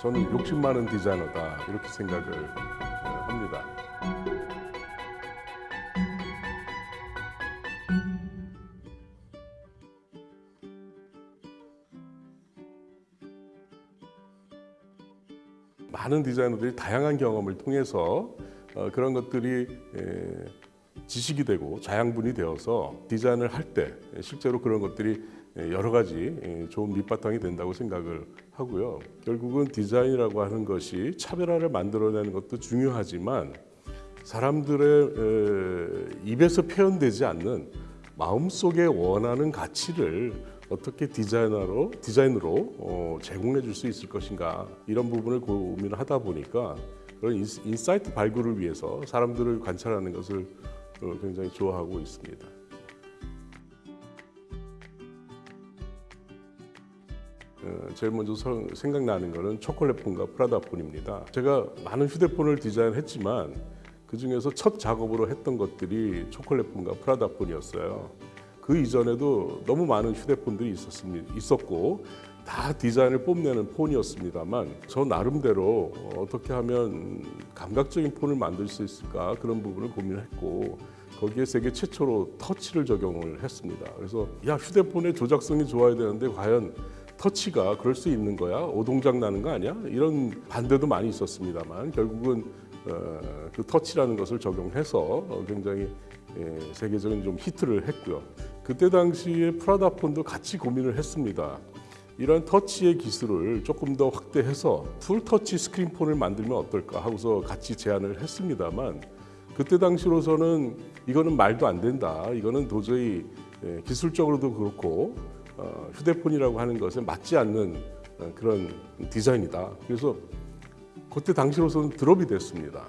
저는 욕심 많은 디자이너다 이렇게 생각을 어, 합니다. 많은 디자이너들이 다양한 경험을 통해서 어, 그런 것들이 에, 지식이 되고 자양분이 되어서 디자인을 할 때 실제로 그런 것들이 여러 가지 좋은 밑바탕이 된다고 생각을 하고요. 결국은 디자인이라고 하는 것이 차별화를 만들어내는 것도 중요하지만 사람들의 입에서 표현되지 않는 마음속에 원하는 가치를 어떻게 디자이너로 디자인으로 어, 제공해 줄 수 있을 것인가 이런 부분을 고민을 하다 보니까 그런 insight 발굴을 위해서 사람들을 관찰하는 것을 어, 굉장히 좋아하고 있습니다. 제일 먼저 생각나는 것은 초콜릿폰과 프라다폰입니다. 제가 많은 휴대폰을 디자인했지만 그 중에서 첫 작업으로 했던 것들이 초콜릿폰과 프라다폰이었어요. 그 이전에도 너무 많은 휴대폰들이 있었습니다. 있었고 다 디자인을 뽐내는 폰이었습니다만 저 나름대로 어떻게 하면 감각적인 폰을 만들 수 있을까 그런 부분을 고민했고 거기에 세계 최초로 터치를 적용을 했습니다. 그래서 야 휴대폰의 조작성이 좋아야 되는데 과연 터치가 그럴 수 있는 거야? 오동작 나는 거 아니야? 이런 반대도 많이 있었습니다만 결국은 어, 그 터치라는 것을 적용해서 어, 굉장히 예, 세계적인 좀 히트를 했고요. 그때 당시에 프라다폰도 같이 고민을 했습니다. 이런 터치의 기술을 조금 더 확대해서 풀터치 스크린폰을 만들면 어떨까 하고서 같이 제안을 했습니다만 그때 당시로서는 이거는 말도 안 된다. 이거는 도저히 예, 기술적으로도 그렇고 어, 휴대폰이라고 하는 것에 맞지 않는 어, 그런 디자인이다. 그래서 그때 당시로서는 드롭이 됐습니다.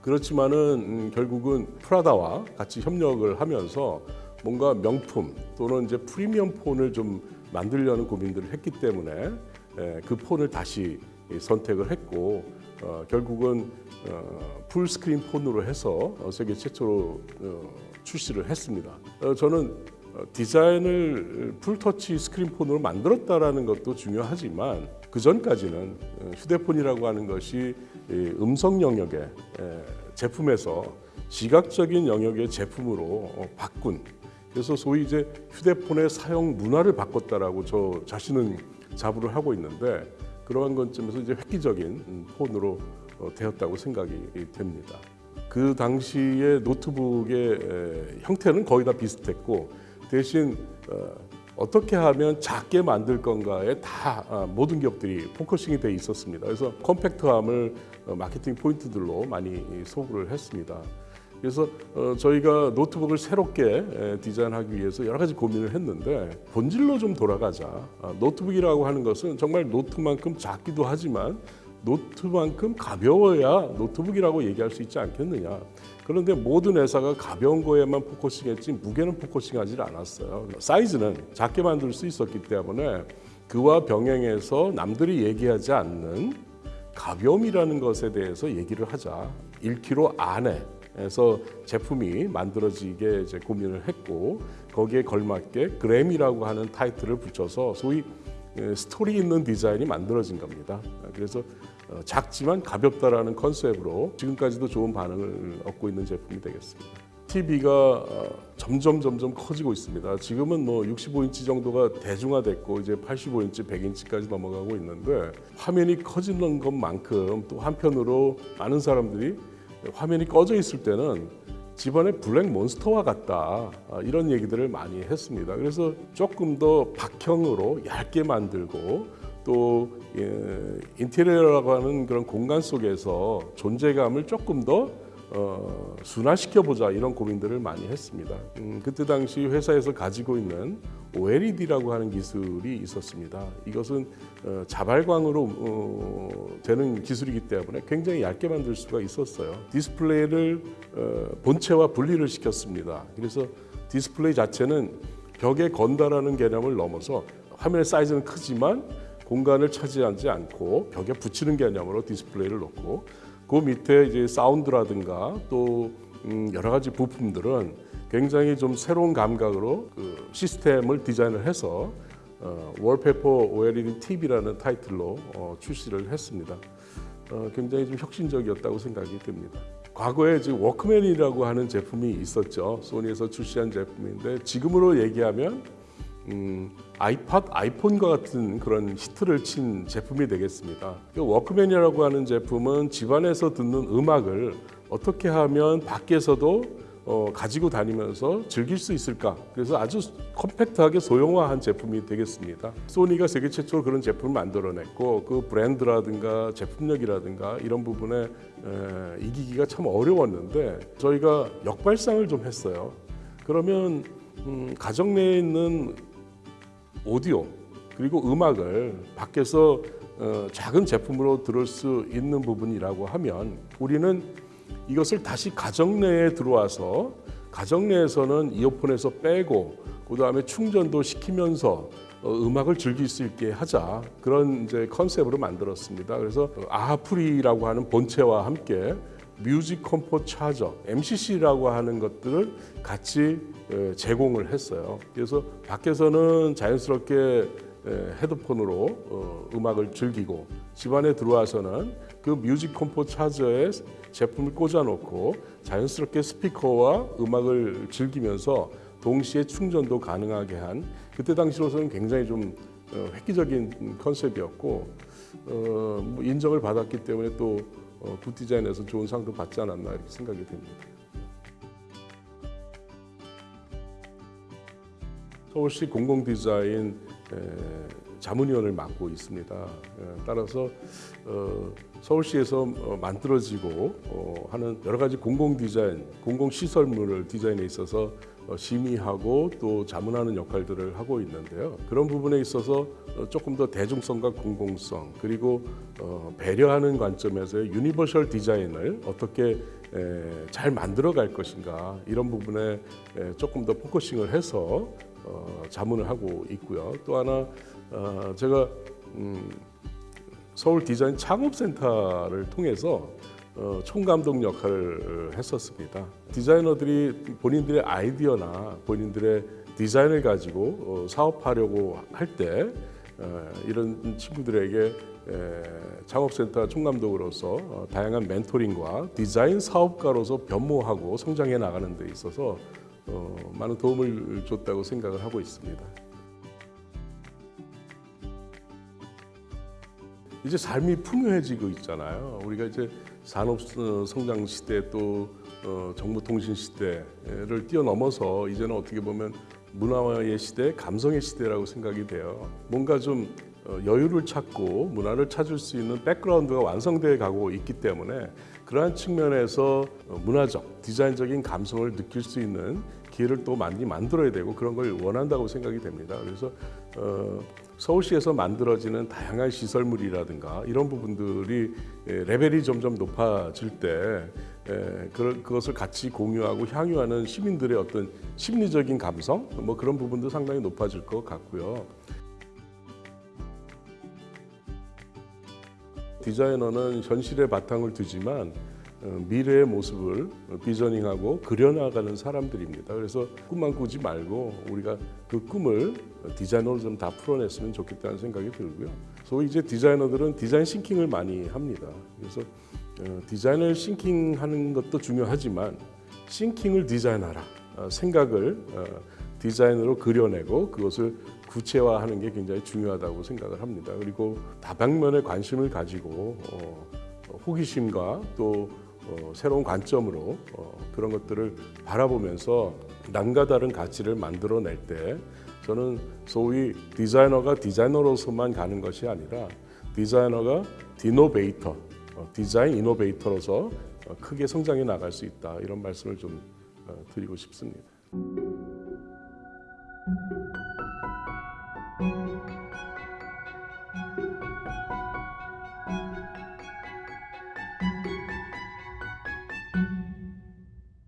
그렇지만은 음, 결국은 프라다와 같이 협력을 하면서 뭔가 명품 또는 이제 프리미엄 폰을 좀 만들려는 고민들을 했기 때문에 에, 그 폰을 다시 선택을 했고 어, 결국은 어, 풀스크린 폰으로 해서 어, 세계 최초로 어, 출시를 했습니다. 어, 저는 어, 디자인을 풀터치 스크린폰으로 만들었다라는 것도 중요하지만 그 전까지는 어, 휴대폰이라고 하는 것이 음성 영역의 제품에서 시각적인 영역의 제품으로 어, 바꾼 그래서 소위 이제 휴대폰의 사용 문화를 바꿨다라고 저 자신은 자부를 하고 있는데 그러한 관점에서 이제 획기적인 폰으로 되었다고 생각이 됩니다. 그 당시의 노트북의 형태는 거의 다 비슷했고 대신 어떻게 하면 작게 만들 건가에 다 아, 모든 기업들이 focusing이 돼 있었습니다. 그래서 compact함을 어, 마케팅 포인트들로 많이 소구를 했습니다. 그래서 어, 저희가 노트북을 새롭게 디자인하기 위해서 여러 가지 고민을 했는데 본질로 좀 돌아가자. 아, 노트북이라고 하는 것은 정말 노트만큼 작기도 하지만 노트만큼 가벼워야 노트북이라고 얘기할 수 있지 않겠느냐. 그런데 모든 회사가 가벼운 거에만 focusing했지 무게는 focusing하지 않았어요. 사이즈는 작게 만들 수 있었기 때문에 그와 병행해서 남들이 얘기하지 않는 가벼움이라는 것에 대해서 얘기를 하자. 1kg 안에에서 제품이 만들어지게 이제 고민을 했고 거기에 걸맞게 그램이라고 하는 타이틀을 붙여서 소위 스토리 있는 디자인이 만들어진 겁니다. 그래서 어, 작지만 가볍다라는 컨셉으로 지금까지도 좋은 반응을 얻고 있는 제품이 되겠습니다. TV가 어, 점점 점점 커지고 있습니다. 지금은 뭐 65인치 정도가 대중화됐고 이제 85인치, 100인치까지 넘어가고 있는데 화면이 커지는 것만큼 또 한편으로 많은 사람들이 화면이 꺼져 있을 때는 집안에 black monster와 같다 아, 이런 얘기들을 많이 했습니다. 그래서 조금 더 박형으로 얇게 만들고 또 예, 인테리어라고 하는 그런 공간 속에서 존재감을 조금 더 어, 순화시켜 보자 이런 고민들을 많이 했습니다. 음, 그때 당시 회사에서 가지고 있는 OLED라고 하는 기술이 있었습니다. 이것은 어, 자발광으로 어, 되는 기술이기 때문에 굉장히 얇게 만들 수가 있었어요. 디스플레이를 어, 본체와 분리를 시켰습니다. 그래서 디스플레이 자체는 벽에 건다라는 개념을 넘어서 화면의 사이즈는 크지만 공간을 차지하지 않고 벽에 붙이는 개념으로 디스플레이를 놓고 그 밑에 이제 사운드라든가 또 음, 여러 가지 부품들은 굉장히 좀 새로운 감각으로 그 시스템을 디자인을 해서 어, wallpaper OLED TV라는 타이틀로 어, 출시를 했습니다. 어, 굉장히 좀 혁신적이었다고 생각이 듭니다. 과거에 지금 워크맨이라고 하는 제품이 있었죠. 소니에서 출시한 제품인데 지금으로 얘기하면 음, 아이팟, 아이폰과 같은 그런 히트를 친 제품이 되겠습니다. 그 워크맨이라고 하는 제품은 집안에서 듣는 음악을 어떻게 하면 밖에서도 어, 가지고 다니면서 즐길 수 있을까? 그래서 아주 컴팩트하게 소형화한 제품이 되겠습니다. 소니가 세계 최초로 그런 제품을 만들어냈고 그 브랜드라든가 제품력이라든가 이런 부분에 에, 이기기가 참 어려웠는데 저희가 역발상을 좀 했어요. 그러면 음, 가정 내에 있는 오디오 그리고 음악을 밖에서 어, 작은 제품으로 들을 수 있는 부분이라고 하면 우리는 이것을 다시 가정 내에 들어와서 가정 내에서는 이어폰에서 빼고 그 다음에 충전도 시키면서 어, 음악을 즐길 수 있게 하자 그런 이제 컨셉으로 만들었습니다. 그래서 아하프리라고 하는 본체와 함께 music compo charger MCC라고 하는 것들을 같이 에, 제공을 했어요. 그래서 밖에서는 자연스럽게 에, 헤드폰으로 어, 음악을 즐기고 집안에 들어와서는 그 music compo charger에 제품을 꽂아놓고 자연스럽게 스피커와 음악을 즐기면서 동시에 충전도 가능하게 한 그때 당시로서는 굉장히 좀 어, 획기적인 컨셉이었고 어, 뭐 인정을 받았기 때문에 또 어, Good Design에서 좋은 상도 받지 않았나 이렇게 생각이 됩니다. 서울시 공공 디자인 에, 자문위원을 맡고 있습니다. 에, 따라서 어, 서울시에서 어, 만들어지고 어, 하는 여러 가지 공공 디자인, 공공 시설물을 디자인에 있어서 어, 심의하고 또 자문하는 역할들을 하고 있는데요. 그런 부분에 있어서 어, 조금 더 대중성과 공공성 그리고 어, 배려하는 관점에서의 universal design을 어떻게 에, 잘 만들어 갈 것인가 이런 부분에 에, 조금 더 focusing을 해서 어, 자문을 하고 있고요. 또 하나 어, 제가 음, 서울 디자인 창업센터를 통해서 어, 총감독 역할을 했었습니다. 디자이너들이 본인들의 아이디어나 본인들의 디자인을 가지고 어, 사업하려고 할때 어, 이런 친구들에게 에, 창업센터 총감독으로서 어, 다양한 멘토링과 디자인 사업가로서 변모하고 성장해 나가는 데 있어서 어, 많은 도움을 줬다고 생각을 하고 있습니다. 이제 삶이 풍요해지고 있잖아요. 우리가 이제 산업 어, 성장 시대 또 어, 정보통신 시대를 뛰어넘어서 이제는 어떻게 보면 문화의 시대, 감성의 시대라고 생각이 돼요. 뭔가 좀 어, 여유를 찾고 문화를 찾을 수 있는 백그라운드가 완성되어 가고 있기 때문에 그러한 측면에서 어, 문화적, 디자인적인 감성을 느낄 수 있는 기회를 또 많이 만들어야 되고 그런 걸 원한다고 생각이 됩니다. 그래서 어, 서울시에서 만들어지는 다양한 시설물이라든가 이런 부분들이 에, 레벨이 점점 높아질 때 에, 그, 그것을 같이 공유하고 향유하는 시민들의 어떤 심리적인 감성 뭐 그런 부분도 상당히 높아질 것 같고요. 디자이너는 현실의 바탕을 두지만 어, 미래의 모습을 비저닝하고 그려나가는 사람들입니다. 그래서 꿈만 꾸지 말고 우리가 그 꿈을 디자이너로 좀 다 풀어냈으면 좋겠다는 생각이 들고요. 소위 이제 디자이너들은 디자인 싱킹을 많이 합니다. 그래서 어, 디자인을 싱킹하는 것도 중요하지만 싱킹을 디자인하라. 어, 생각을 디자인으로 그려내고 그것을 구체화하는 게 굉장히 중요하다고 생각을 합니다. 그리고 다방면에 관심을 가지고 호기심과 또 어, 새로운 관점으로 어, 그런 것들을 바라보면서 남과 다른 가치를 만들어낼 때 저는 소위 디자이너가 디자이너로서만 가는 것이 아니라 디자이너가 디노베이터, 어, 디자인 이노베이터로서 어, 크게 성장해 나갈 수 있다 이런 말씀을 좀 어, 드리고 싶습니다.